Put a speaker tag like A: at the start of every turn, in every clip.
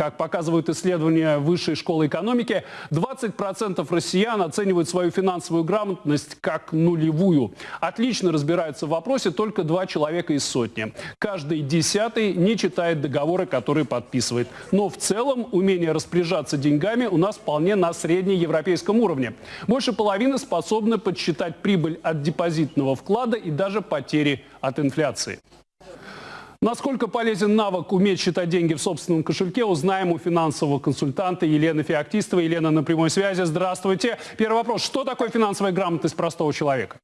A: Как показывают исследования Высшей школы экономики, 20% россиян оценивают свою финансовую грамотность как нулевую. Отлично разбираются в вопросе только два человека из сотни. Каждый десятый не читает договоры, которые подписывает. Но в целом умение распоряжаться деньгами у нас вполне на среднеевропейском уровне. Больше половины способны подсчитать прибыль от депозитного вклада и даже потери от инфляции. Насколько полезен навык уметь считать деньги в собственном кошельке, узнаем у финансового консультанта Елены Феоктистовой. Елена на прямой связи. Здравствуйте. Первый вопрос. Что такое финансовая грамотность простого человека?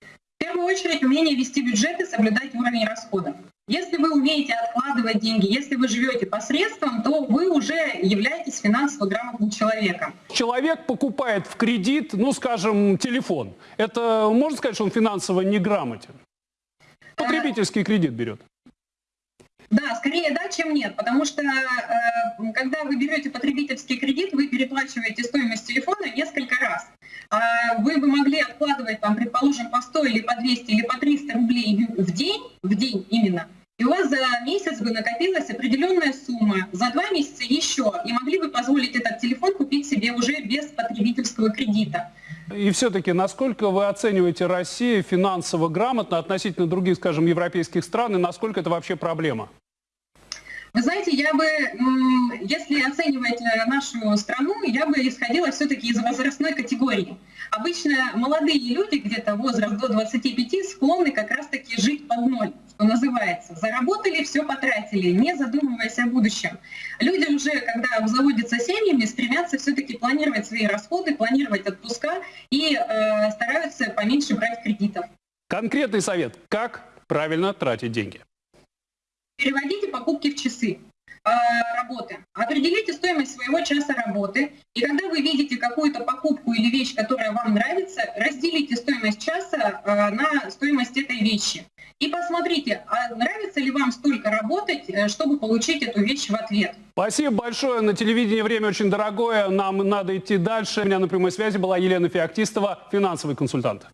B: В первую очередь умение вести бюджет и соблюдать уровень расходов. Если вы умеете откладывать деньги, если вы живете посредством, то вы уже являетесь финансово грамотным человеком.
A: Человек покупает в кредит, ну, скажем, телефон. Это можно сказать, что он финансово неграмотен? Потребительский кредит берет.
B: Да, скорее да, чем нет, потому что э, когда вы берете потребительский кредит, вы переплачиваете стоимость телефона несколько раз. А вы бы могли откладывать, там, предположим, по 100 или по 200 или по 300 рублей в день, в день именно, и у вас за месяц бы накопилась определенная сумма, за два месяца еще, и могли бы позволить этот телефон купить себе уже без потребительского кредита.
A: И все-таки, насколько вы оцениваете Россию финансово грамотно относительно других, скажем, европейских стран, и насколько это вообще проблема?
B: Вы знаете, я бы, если оценивать э, нашу страну, я бы исходила все-таки из возрастной категории. Обычно молодые люди, где-то возраст до 25, склонны как раз-таки жить под ноль, что называется. Заработали, все потратили, не задумываясь о будущем. Люди уже, когда обзаводятся семьями, стремятся все-таки планировать свои расходы, планировать отпуска и э, стараются поменьше брать кредитов.
A: Конкретный совет, как правильно тратить деньги?
B: Переводите покупки в часы э, работы. Определите стоимость своего часа работы. И когда вы видите какую-то покупку или вещь, которая вам нравится, разделите стоимость часа э, на стоимость этой вещи. И посмотрите, а нравится ли вам столько работать, э, чтобы получить эту вещь в ответ.
A: Спасибо большое. На телевидении время очень дорогое. Нам надо идти дальше. У меня на прямой связи была Елена Феоктистова, финансовый консультант.